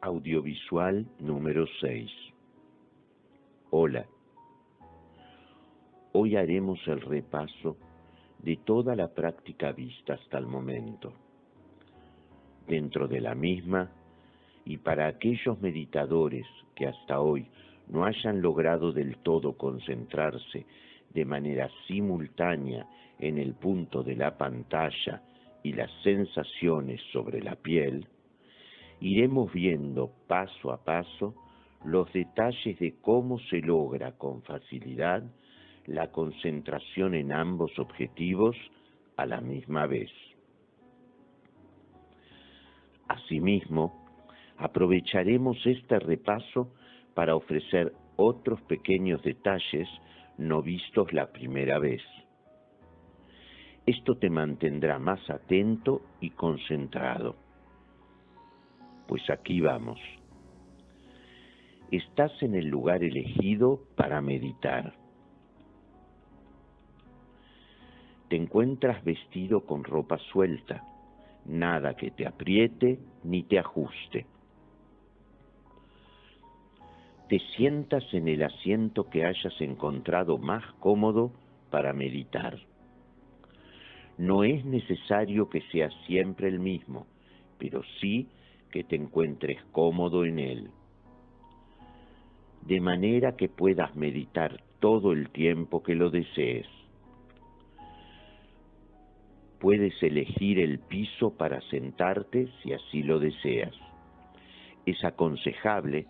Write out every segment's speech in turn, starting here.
Audiovisual número 6 Hola. Hoy haremos el repaso de toda la práctica vista hasta el momento. Dentro de la misma, y para aquellos meditadores que hasta hoy no hayan logrado del todo concentrarse de manera simultánea en el punto de la pantalla y las sensaciones sobre la piel, iremos viendo paso a paso los detalles de cómo se logra con facilidad la concentración en ambos objetivos a la misma vez. Asimismo, aprovecharemos este repaso para ofrecer otros pequeños detalles no vistos la primera vez. Esto te mantendrá más atento y concentrado. Pues aquí vamos. Estás en el lugar elegido para meditar. Te encuentras vestido con ropa suelta, nada que te apriete ni te ajuste. Te sientas en el asiento que hayas encontrado más cómodo para meditar. No es necesario que sea siempre el mismo, pero sí que te encuentres cómodo en él, de manera que puedas meditar todo el tiempo que lo desees. Puedes elegir el piso para sentarte si así lo deseas. Es aconsejable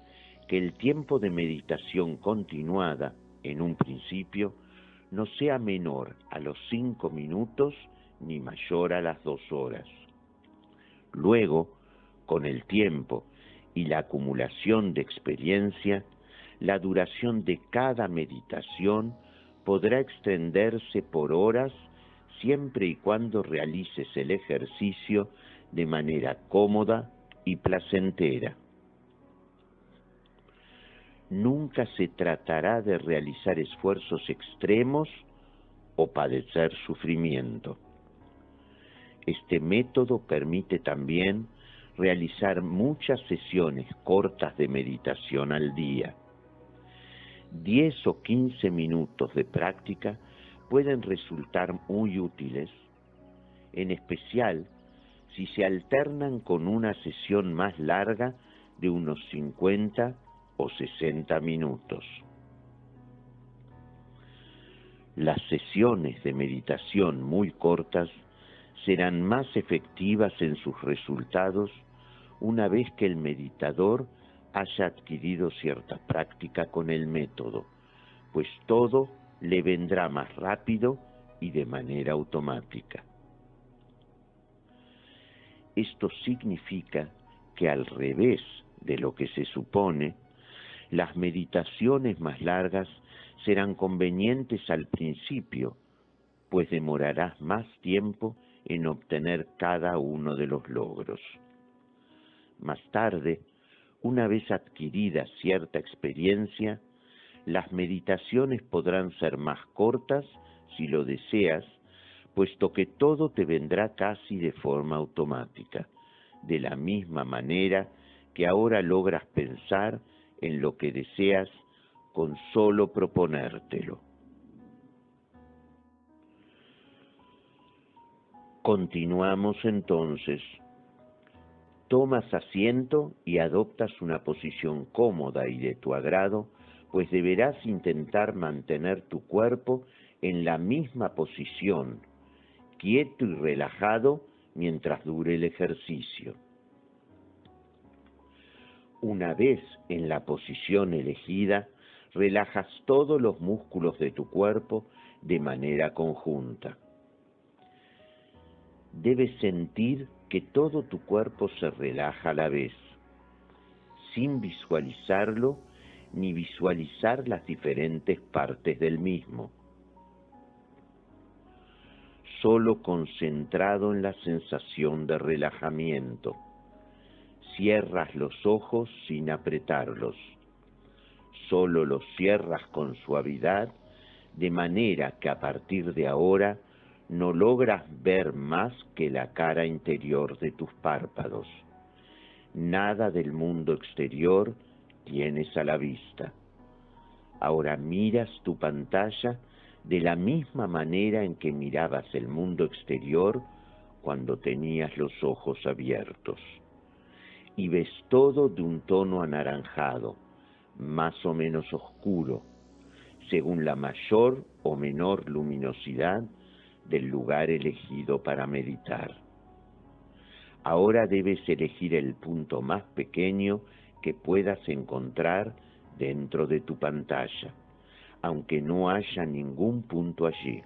que el tiempo de meditación continuada, en un principio, no sea menor a los cinco minutos ni mayor a las dos horas. Luego, con el tiempo y la acumulación de experiencia, la duración de cada meditación podrá extenderse por horas siempre y cuando realices el ejercicio de manera cómoda y placentera. Nunca se tratará de realizar esfuerzos extremos o padecer sufrimiento. Este método permite también realizar muchas sesiones cortas de meditación al día. 10 o 15 minutos de práctica pueden resultar muy útiles, en especial si se alternan con una sesión más larga de unos 50 o 60 minutos. Las sesiones de meditación muy cortas serán más efectivas en sus resultados una vez que el meditador haya adquirido cierta práctica con el método, pues todo le vendrá más rápido y de manera automática. Esto significa que al revés de lo que se supone, las meditaciones más largas serán convenientes al principio, pues demorarás más tiempo en obtener cada uno de los logros. Más tarde, una vez adquirida cierta experiencia, las meditaciones podrán ser más cortas si lo deseas, puesto que todo te vendrá casi de forma automática, de la misma manera que ahora logras pensar en lo que deseas con solo proponértelo. Continuamos entonces Tomas asiento y adoptas una posición cómoda y de tu agrado, pues deberás intentar mantener tu cuerpo en la misma posición, quieto y relajado mientras dure el ejercicio. Una vez en la posición elegida, relajas todos los músculos de tu cuerpo de manera conjunta. Debes sentir que todo tu cuerpo se relaja a la vez, sin visualizarlo ni visualizar las diferentes partes del mismo. Solo concentrado en la sensación de relajamiento. Cierras los ojos sin apretarlos. Solo los cierras con suavidad, de manera que a partir de ahora no logras ver más que la cara interior de tus párpados, Nada del mundo exterior tienes a la vista. Ahora miras tu pantalla de la misma manera en que mirabas el mundo exterior cuando tenías los ojos abiertos. Y ves todo de un tono anaranjado, más o menos oscuro, según la mayor o menor luminosidad del lugar elegido para meditar. Ahora debes elegir el punto más pequeño que puedas encontrar dentro de tu pantalla, aunque no haya ningún punto allí,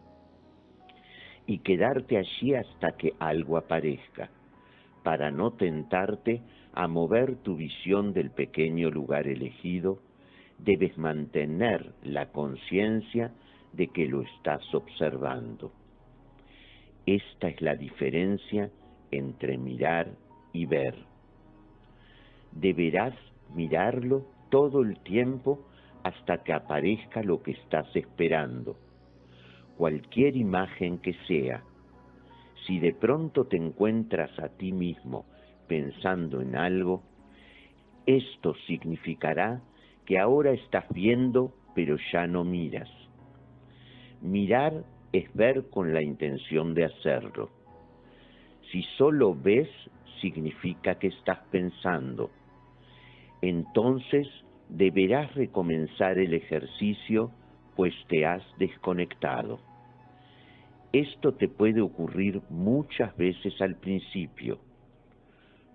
y quedarte allí hasta que algo aparezca, para no tentarte a mover tu visión del pequeño lugar elegido, debes mantener la conciencia de que lo estás observando. Esta es la diferencia entre mirar y ver. Deberás mirarlo todo el tiempo hasta que aparezca lo que estás esperando, cualquier imagen que sea. Si de pronto te encuentras a ti mismo pensando en algo, esto significará que ahora estás viendo pero ya no miras. Mirar es ver con la intención de hacerlo. Si solo ves, significa que estás pensando entonces deberás recomenzar el ejercicio pues te has desconectado. Esto te puede ocurrir muchas veces al principio.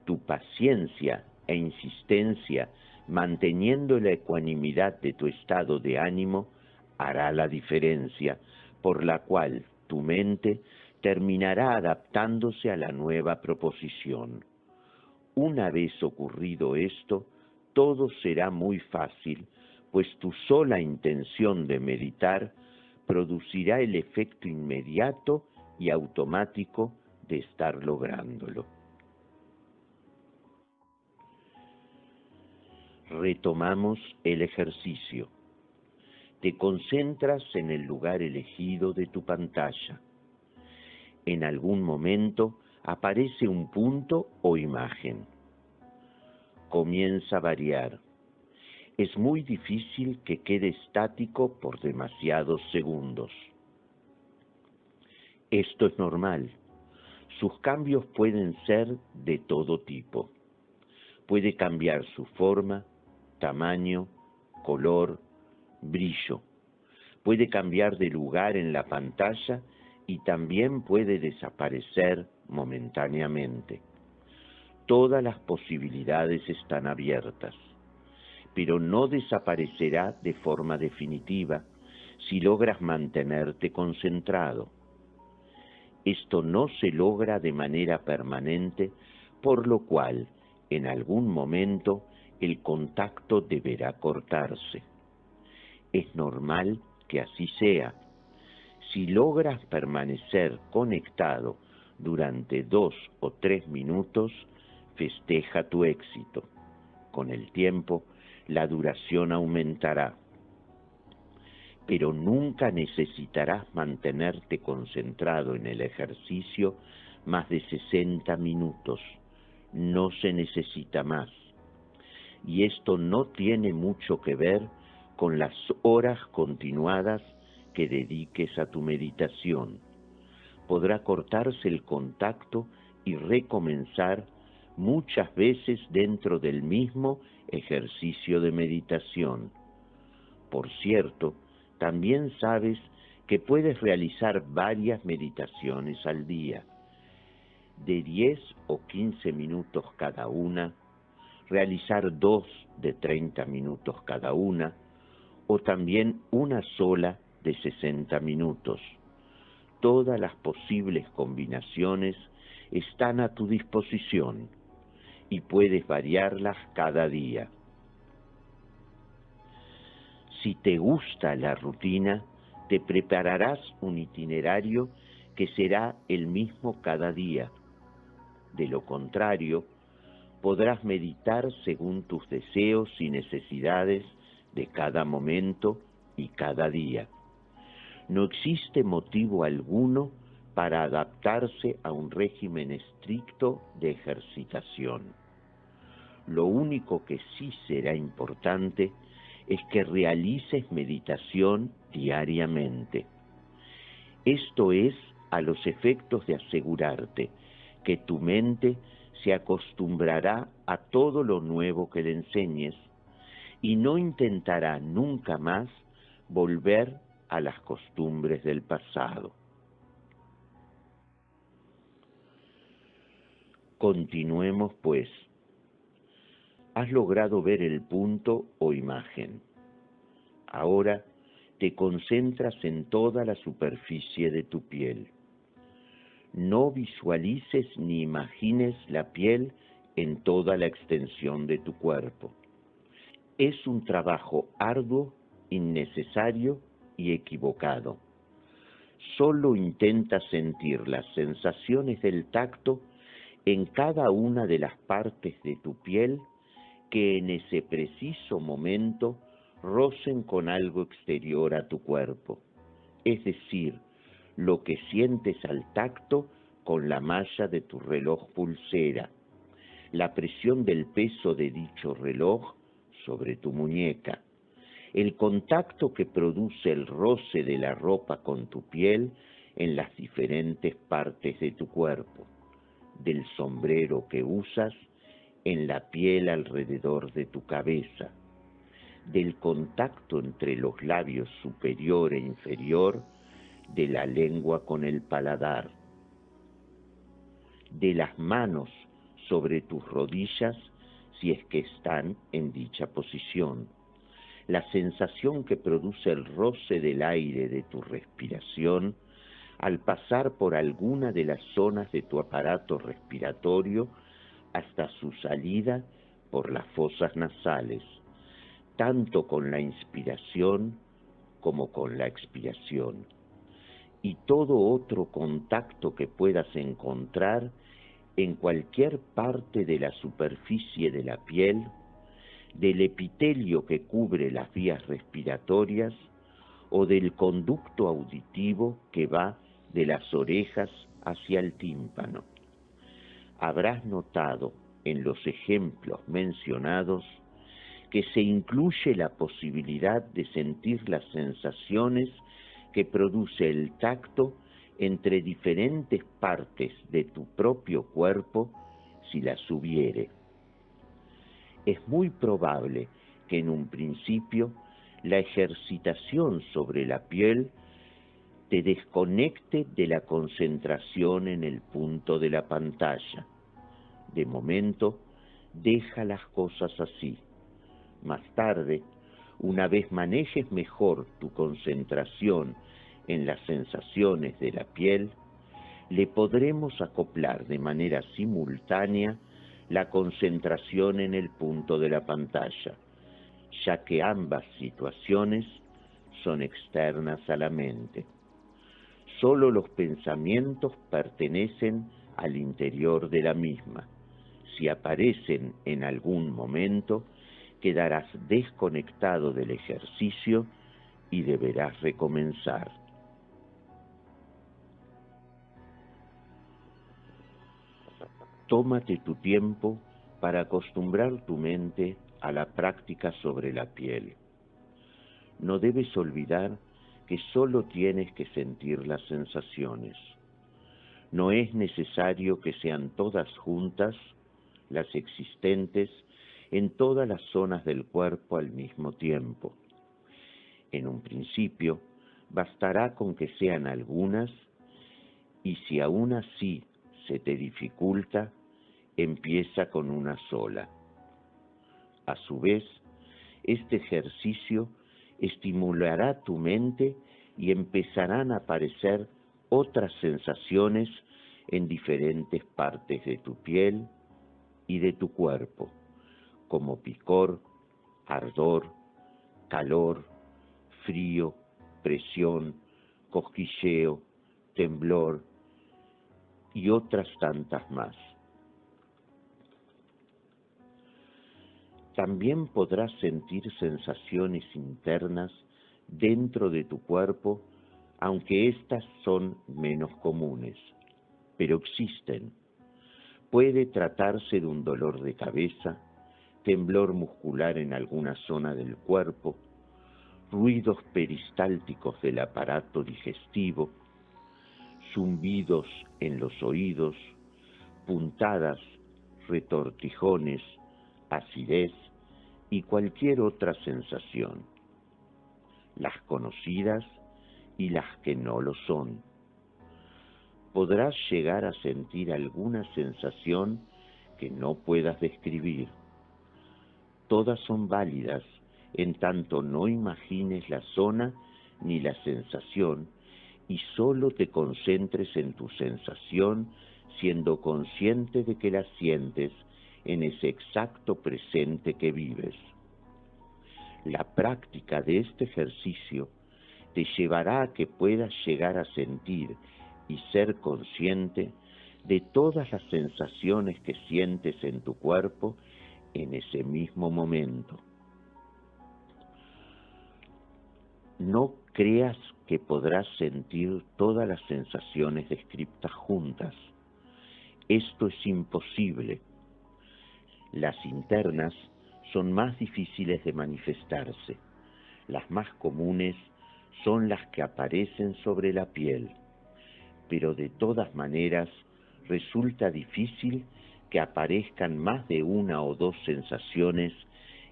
Tu paciencia e insistencia manteniendo la ecuanimidad de tu estado de ánimo hará la diferencia por la cual tu mente terminará adaptándose a la nueva proposición. Una vez ocurrido esto, todo será muy fácil, pues tu sola intención de meditar producirá el efecto inmediato y automático de estar lográndolo. Retomamos el ejercicio. Te concentras en el lugar elegido de tu pantalla. En algún momento aparece un punto o imagen comienza a variar. Es muy difícil que quede estático por demasiados segundos. Esto es normal. Sus cambios pueden ser de todo tipo. Puede cambiar su forma, tamaño, color, brillo. Puede cambiar de lugar en la pantalla y también puede desaparecer momentáneamente todas las posibilidades están abiertas, pero no desaparecerá de forma definitiva si logras mantenerte concentrado. Esto no se logra de manera permanente, por lo cual en algún momento el contacto deberá cortarse. Es normal que así sea. Si logras permanecer conectado durante dos o tres minutos, festeja tu éxito. Con el tiempo, la duración aumentará, pero nunca necesitarás mantenerte concentrado en el ejercicio más de 60 minutos. No se necesita más. Y esto no tiene mucho que ver con las horas continuadas que dediques a tu meditación. Podrá cortarse el contacto y recomenzar muchas veces dentro del mismo ejercicio de meditación. Por cierto, también sabes que puedes realizar varias meditaciones al día, de 10 o 15 minutos cada una, realizar dos de 30 minutos cada una, o también una sola de 60 minutos. Todas las posibles combinaciones están a tu disposición y puedes variarlas cada día. Si te gusta la rutina, te prepararás un itinerario que será el mismo cada día. De lo contrario, podrás meditar según tus deseos y necesidades de cada momento y cada día. No existe motivo alguno para adaptarse a un régimen estricto de ejercitación. lo único que sí será importante es que realices meditación diariamente. Esto es a los efectos de asegurarte que tu mente se acostumbrará a todo lo nuevo que le enseñes y no intentará nunca más volver a las costumbres del pasado. Continuemos pues. Has logrado ver el punto o imagen. Ahora te concentras en toda la superficie de tu piel. No visualices ni imagines la piel en toda la extensión de tu cuerpo. Es un trabajo arduo, innecesario y equivocado. Solo intenta sentir las sensaciones del tacto en cada una de las partes de tu piel que en ese preciso momento rocen con algo exterior a tu cuerpo, es decir, lo que sientes al tacto con la malla de tu reloj pulsera, la presión del peso de dicho reloj sobre tu muñeca, el contacto que produce el roce de la ropa con tu piel en las diferentes partes de tu cuerpo, del sombrero que usas en la piel alrededor de tu cabeza, del contacto entre los labios superior e inferior de la lengua con el paladar, de las manos sobre tus rodillas si es que están en dicha posición, la sensación que produce el roce del aire de tu respiración al pasar por alguna de las zonas de tu aparato respiratorio hasta su salida por las fosas nasales, tanto con la inspiración como con la expiración, y todo otro contacto que puedas encontrar en cualquier parte de la superficie de la piel, del epitelio que cubre las vías respiratorias o del conducto auditivo que va de las orejas hacia el tímpano. Habrás notado en los ejemplos mencionados que se incluye la posibilidad de sentir las sensaciones que produce el tacto entre diferentes partes de tu propio cuerpo si las hubiere. Es muy probable que en un principio la ejercitación sobre la piel te desconecte de la concentración en el punto de la pantalla. De momento, deja las cosas así. Más tarde, una vez manejes mejor tu concentración en las sensaciones de la piel, le podremos acoplar de manera simultánea la concentración en el punto de la pantalla, ya que ambas situaciones son externas a la mente. Solo los pensamientos pertenecen al interior de la misma. Si aparecen en algún momento, quedarás desconectado del ejercicio y deberás recomenzar. Tómate tu tiempo para acostumbrar tu mente a la práctica sobre la piel. No debes olvidar que solo tienes que sentir las sensaciones. No es necesario que sean todas juntas las existentes en todas las zonas del cuerpo al mismo tiempo. En un principio, bastará con que sean algunas y si aún así se te dificulta, empieza con una sola. A su vez, este ejercicio estimulará tu mente y empezarán a aparecer otras sensaciones en diferentes partes de tu piel y de tu cuerpo, como picor, ardor, calor, frío, presión, cosquilleo, temblor y otras tantas más. También podrás sentir sensaciones internas dentro de tu cuerpo, aunque éstas son menos comunes, pero existen. Puede tratarse de un dolor de cabeza, temblor muscular en alguna zona del cuerpo, ruidos peristálticos del aparato digestivo, zumbidos en los oídos, puntadas, retortijones, acidez y cualquier otra sensación, las conocidas y las que no lo son. Podrás llegar a sentir alguna sensación que no puedas describir. Todas son válidas en tanto no imagines la zona ni la sensación y solo te concentres en tu sensación siendo consciente de que la sientes en ese exacto presente que vives. La práctica de este ejercicio te llevará a que puedas llegar a sentir y ser consciente de todas las sensaciones que sientes en tu cuerpo en ese mismo momento. No creas que podrás sentir todas las sensaciones descritas juntas. Esto es imposible. Las internas son más difíciles de manifestarse. Las más comunes son las que aparecen sobre la piel, pero de todas maneras resulta difícil que aparezcan más de una o dos sensaciones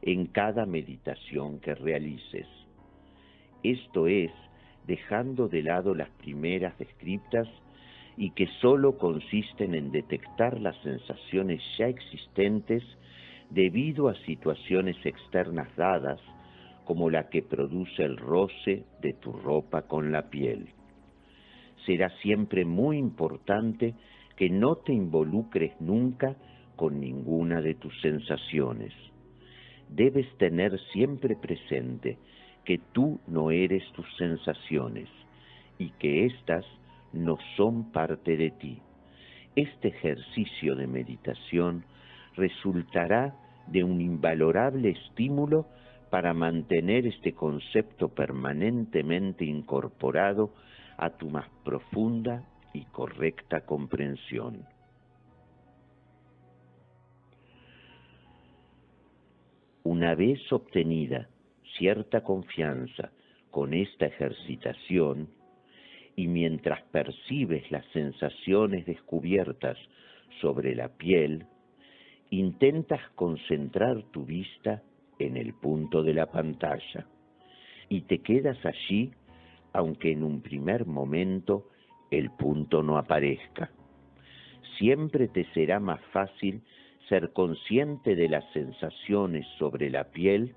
en cada meditación que realices. Esto es, dejando de lado las primeras descriptas y que sólo consisten en detectar las sensaciones ya existentes debido a situaciones externas dadas, como la que produce el roce de tu ropa con la piel. Será siempre muy importante que no te involucres nunca con ninguna de tus sensaciones. Debes tener siempre presente que tú no eres tus sensaciones y que éstas no son parte de ti. Este ejercicio de meditación resultará de un invalorable estímulo para mantener este concepto permanentemente incorporado a tu más profunda y correcta comprensión. Una vez obtenida cierta confianza con esta ejercitación, y mientras percibes las sensaciones descubiertas sobre la piel, intentas concentrar tu vista en el punto de la pantalla y te quedas allí aunque en un primer momento el punto no aparezca. Siempre te será más fácil ser consciente de las sensaciones sobre la piel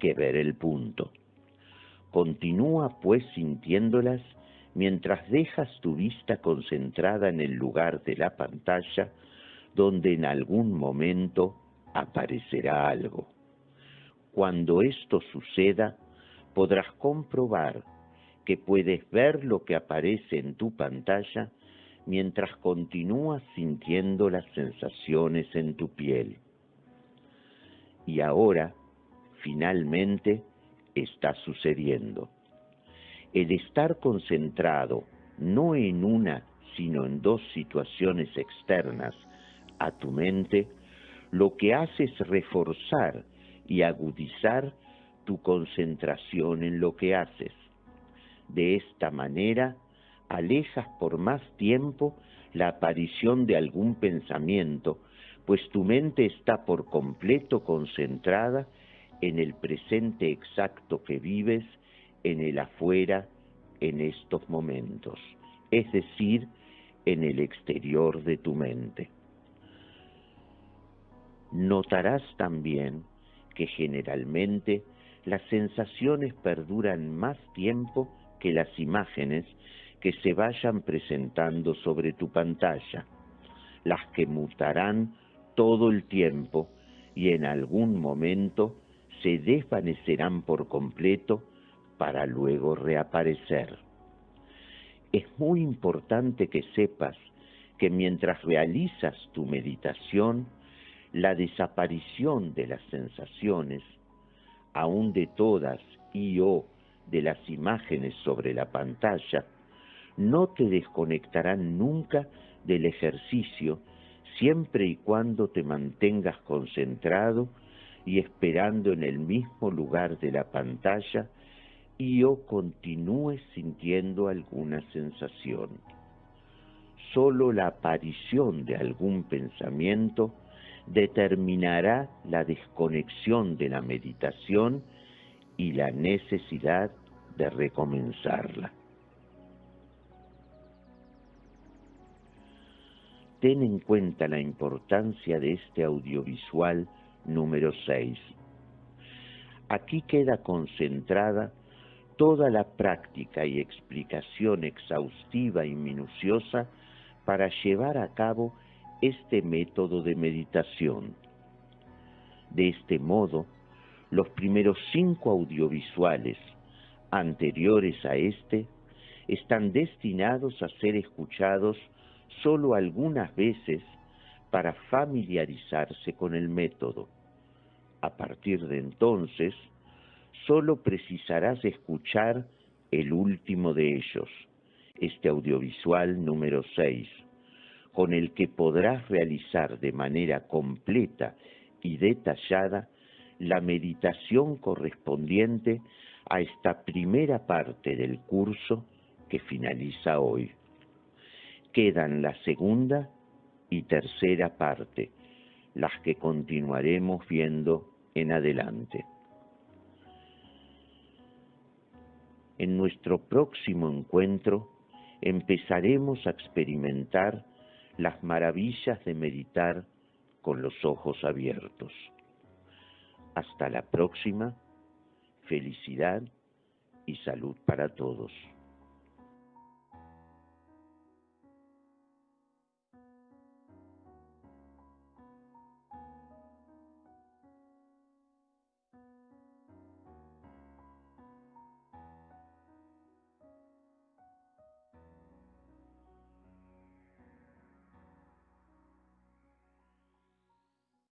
que ver el punto. Continúa pues sintiéndolas mientras dejas tu vista concentrada en el lugar de la pantalla donde en algún momento aparecerá algo. Cuando esto suceda, podrás comprobar que puedes ver lo que aparece en tu pantalla mientras continúas sintiendo las sensaciones en tu piel. Y ahora, finalmente, está sucediendo. El estar concentrado no en una, sino en dos situaciones externas a tu mente, lo que hace es reforzar y agudizar tu concentración en lo que haces. De esta manera, alejas por más tiempo la aparición de algún pensamiento, pues tu mente está por completo concentrada en el presente exacto que vives, en el afuera, en estos momentos, es decir, en el exterior de tu mente. Notarás también que generalmente las sensaciones perduran más tiempo que las imágenes que se vayan presentando sobre tu pantalla, las que mutarán todo el tiempo y en algún momento se desvanecerán por completo para luego reaparecer. Es muy importante que sepas que mientras realizas tu meditación, la desaparición de las sensaciones, aún de todas y o de las imágenes sobre la pantalla, no te desconectarán nunca del ejercicio siempre y cuando te mantengas concentrado y esperando en el mismo lugar de la pantalla y o continúe sintiendo alguna sensación. Solo la aparición de algún pensamiento determinará la desconexión de la meditación y la necesidad de recomenzarla. Ten en cuenta la importancia de este audiovisual número 6. Aquí queda concentrada toda la práctica y explicación exhaustiva y minuciosa para llevar a cabo este método de meditación. De este modo, los primeros cinco audiovisuales anteriores a este están destinados a ser escuchados solo algunas veces para familiarizarse con el método. A partir de entonces, solo precisarás escuchar el último de ellos, este audiovisual número 6, con el que podrás realizar de manera completa y detallada la meditación correspondiente a esta primera parte del curso que finaliza hoy. Quedan la segunda y tercera parte, las que continuaremos viendo en adelante. En nuestro próximo encuentro empezaremos a experimentar las maravillas de meditar con los ojos abiertos. Hasta la próxima, felicidad y salud para todos.